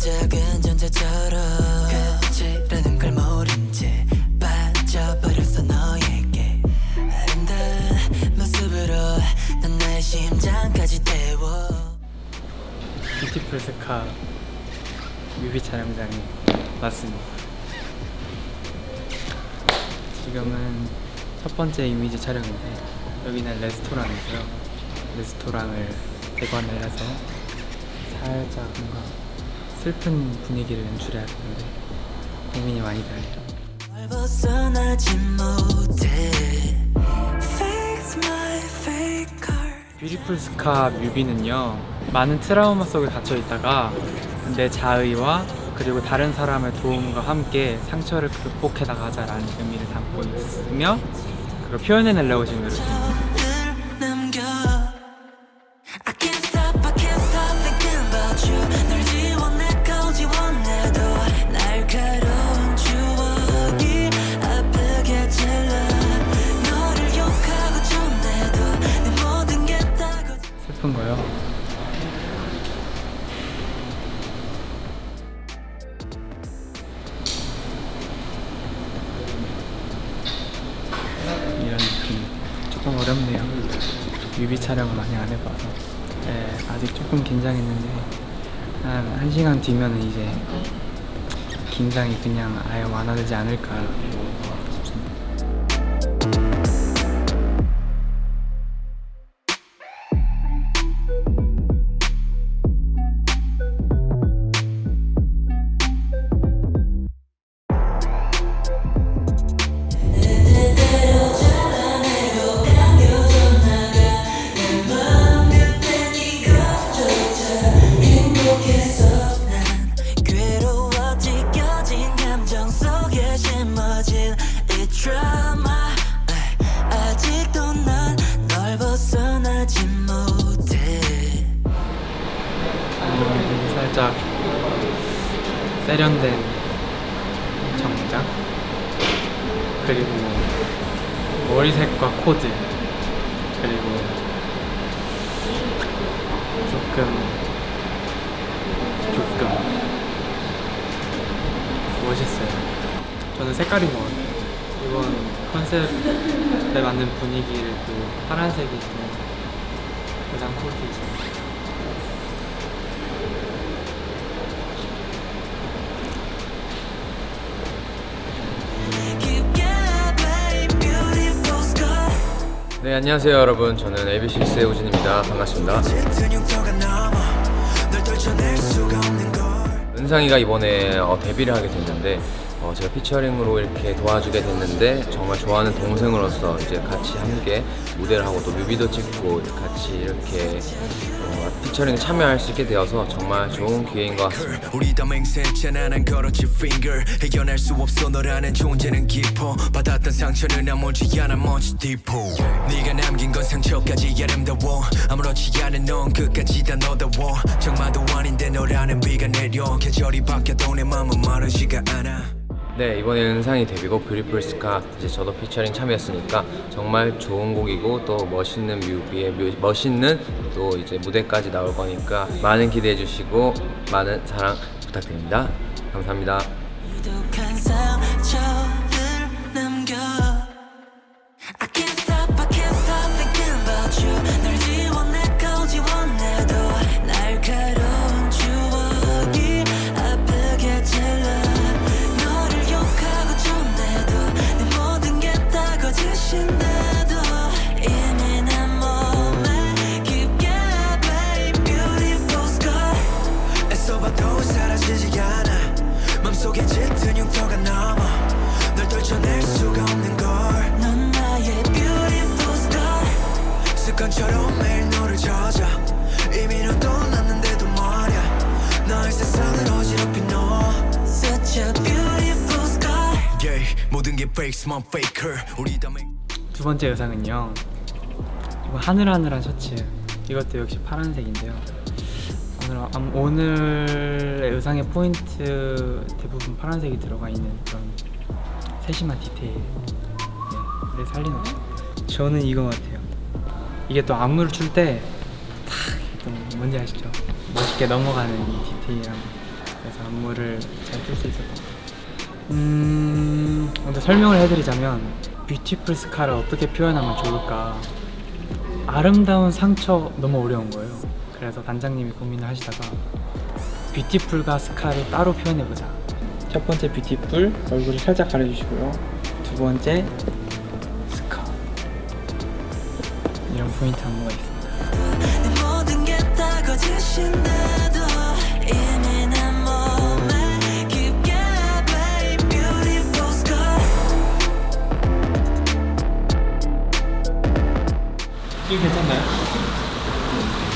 작은 존재처럼 끝이라는 걸 모른 채 빠져버렸어 너에게 아름다운 모습으로 넌 나의 심장까지 태워 뷰티풀 스카 뮤비 촬영장에 왔습니다. 지금은 첫 번째 이미지 촬영인데 여기는 레스토랑이고요. 레스토랑을 대관을 해서 살짝 뭔가 슬픈 분위기를 연출해야 되는데 고민이 많이 heart 뷰티풀 스카 뮤비는요 많은 트라우마 속에 갇혀 있다가 내 자의와 그리고 다른 사람의 도움과 함께 상처를 극복해 나가자라는 의미를 담고 있으며 그걸 표현해내려고 지금 노력 중입니다. 촬영을 많이 안 해봐서 네, 아직 조금 긴장했는데 한 1시간 뒤면 은 이제 긴장이 그냥 아예 완화되지 않을까 살짝 세련된 정장. 그리고 머리색과 코드. 그리고 조금 조금 멋있어요. 저는 색깔인 것 같아요. 이번 컨셉에 맞는 분위기를 또 파란색이 좀 가장 코디죠 네 안녕하세요 여러분. 저는 AB6IX의 우진입니다. 반갑습니다. 은상이가 이번에 어, 데뷔를 하게 됐는데 어, 제가 피처링으로 이렇게 도와주게 됐는데 정말 좋아하는 동생으로서 이제 같이 함께 무대를 하고 또 뮤비도 찍고 같이 이렇게 어, 피처링에 참여할 수 있게 되어서 정말 좋은 기회인 것 같습니다. 장마도 아닌데 너라는 비가 내려. 계절이 바뀌어도 내 맘은 마르지가 않아 네 이번에 은상이 데뷔곡 Beautiful Scar 이제 저도 피처링 참여했으니까 정말 좋은 곡이고 또 멋있는 뮤비에 뮤- 멋있는 또 이제 무대까지 나올 거니까 많은 기대해 주시고 많은 사랑 부탁드립니다. 감사합니다 짙은 흉터가 남아 널 떨쳐낼 수가 없는 걸. 넌 나의 beautiful scar 습관처럼 매일 너를 찾아. 이미 넌 떠났는데도 말야. 나의 세상을 어지럽힌 너. Such a beautiful scar yeah, 모든 게 fake my faker. 우리 다 맹... 두 번째 의상은요. 이거 하늘하늘한 셔츠. 이것도 역시 파란색인데요 오늘, 암- 오늘의 의상의 포인트 대부분 파란색이 들어가 있는 그런 세심한 디테일 네, 살리는 것 같아요 저는 이거 같아요 이게 또 안무를 출 때 탁 뭔지 아시죠? 멋있게 넘어가는 이 디테일한 거. 그래서 안무를 잘 출 수 있었던 것 같아요. 음, 먼저 설명을 해드리자면 Beautiful Scar를 어떻게 표현하면 좋을까 아름다운 상처 너무 어려운 거예요. 그래서 단장님이 고민을 하시다가 Beautiful과 Scar를 따로 표현해보자. 첫 번째 Beautiful 얼굴을 살짝 가려주시고요. 두 번째 Scar 이런 포인트 안무가 있습니다. 이거 괜찮나요?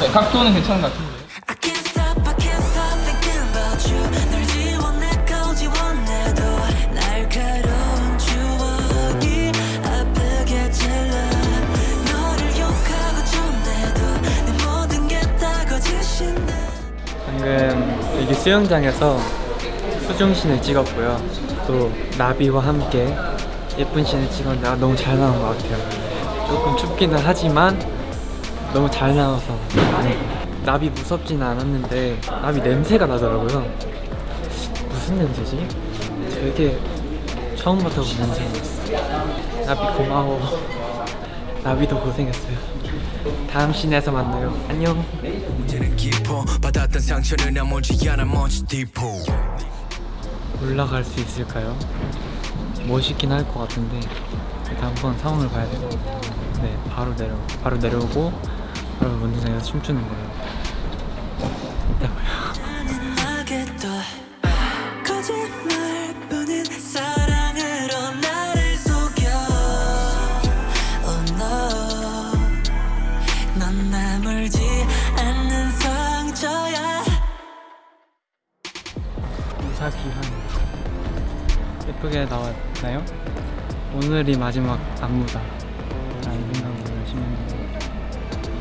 네, 각도는 괜찮은 것 같은데. 거짓인데 방금 여기 수영장에서 수중신을 찍었고요. 또 나비와 함께 예쁜 신을 찍었는데 아, 너무 잘 나온 것 같아요. 조금 춥기는 하지만 너무 잘 나와서 나비 무섭지는 않았는데 나비 냄새가 나더라고요. 무슨 냄새지? 되게 처음 맡아본 냄새였어. 나비 고마워. 나비도 고생했어요. 다음 씬에서 만나요. 안녕. 올라갈 수 있을까요? 멋있긴 할 것 같은데 일단 한번 상황을 봐야 돼요. 네, 바로 내려 바로 내려오고 바로 운동장에서 춤추는 거예요. Oh 예쁘게 나왔나요? 오늘이 마지막 안무다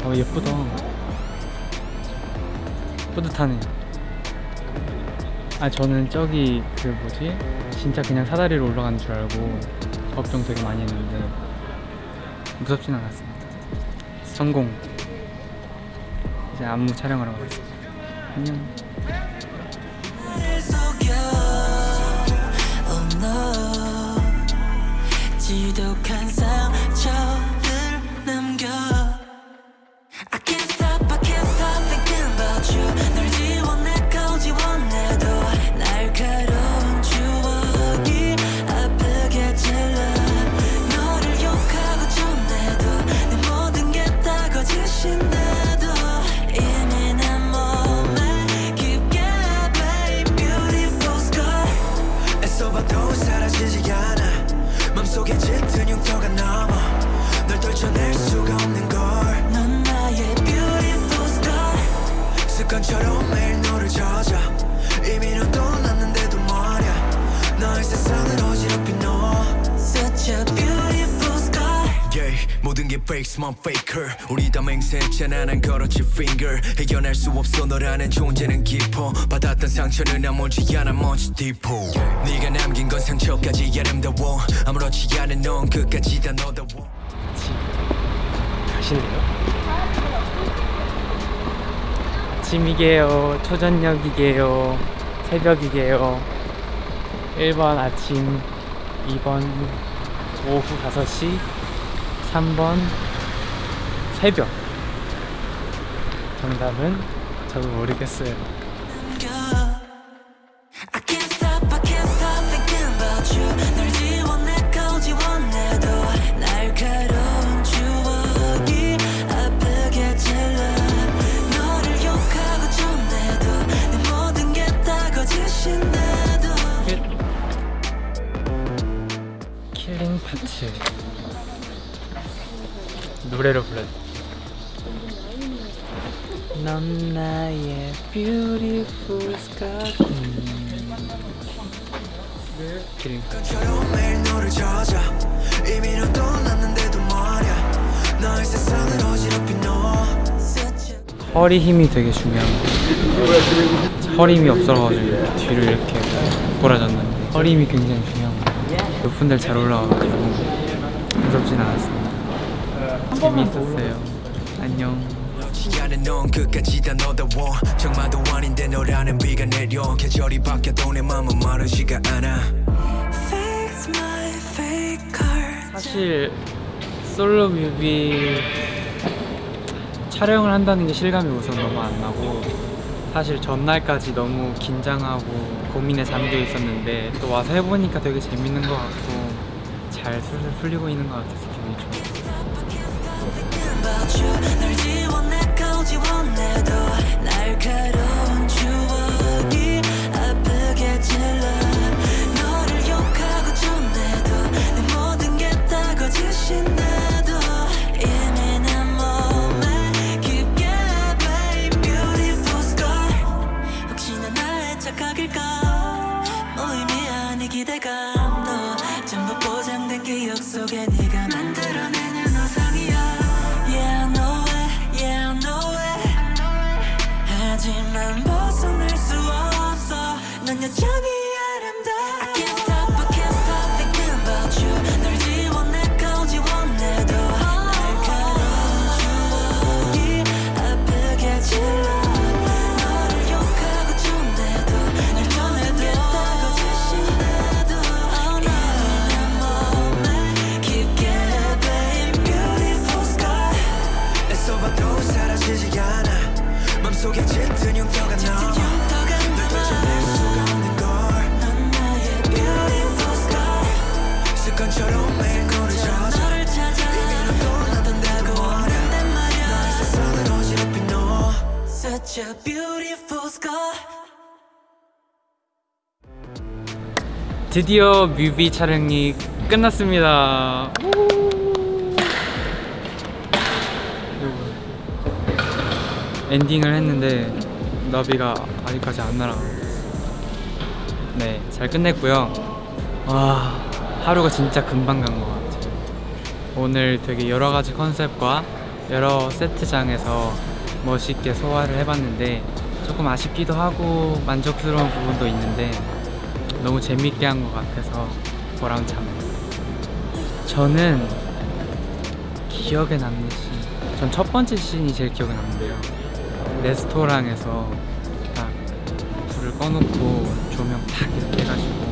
어 예쁘다. 뿌듯하네요 아 저는 저기 그 뭐지? 진짜 그냥 사다리로 올라가는 줄 알고 걱정 되게 많이 했는데 무섭진 않았습니다. 성공. 이제 안무 촬영하러 가겠습니다. 안녕 smart faker. 우리 다 맹세했잖아. 난 걸었지 finger. 해결할 수 없어. 너라는 존재는 깊어. 받았던 상처는 아물지 않아 먼지 디포. 네가 남긴 건 상처까지 아름다워. 아무렇지 않은 넌 끝까지 다 너다워. 가실래요? 아침이게요, 초저녁이게요, 새벽이게요. 1번 아침, 2번 오후 5시, 3번 새벽. 정답은 저도 모르겠어요. 킬링 노래로 불러. 넌 나의 beautiful a 허리 힘이 되게 중요한 거. 허리 힘이 없어가지고 뒤로 이렇게 돌아졌는데 허리 힘이 굉장히 중요한 거. 높은 데를 잘 올라와가지고 무섭진 않았습니다. 재미있었어요. 안녕. 않은 넌 끝까지 다 너다워. 정말도 아닌데 너라는 비가 내려. 계절이 바뀌어도 내 맘은 마르지가 않아. Fix my fake heart 사실 솔로 뮤비 촬영을 한다는 게 실감이 우선 너무 안 나고 사실 전날까지 너무 긴장하고 고민에 잠겨 있었는데 또 와서 해보니까 되게 재밌는 것 같고 잘 술술 풀리고 있는 것 같아서 기분이 좋아요. About you 널지 Such a beautiful scar 드디어 뮤비 촬영이 끝났습니다. 엔딩을 했는데 나비가 아직까지 안 날아가고 네, 잘 끝냈고요. 와, 하루가 진짜 금방 간 것 같아요. 오늘 되게 여러 가지 컨셉과 여러 세트장에서 멋있게 소화를 해봤는데 조금 아쉽기도 하고 만족스러운 부분도 있는데 너무 재밌게 한 것 같아서 보람참. 저는 기억에 남는 씬. 전 첫 번째 씬이 제일 기억에 남는데요. 레스토랑에서 딱 불을 꺼놓고 조명 딱 이렇게 해가지고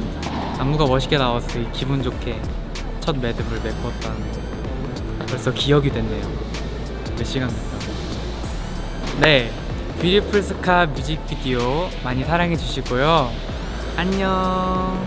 안무가 멋있게 되게 기분 좋게 첫 매듭을 메꿨다는 거. 벌써 기억이 됐네요. 몇 시간 됐다고. 네. 뷰티풀 스카 뮤직비디오 많이 사랑해 주시고요. 안녕.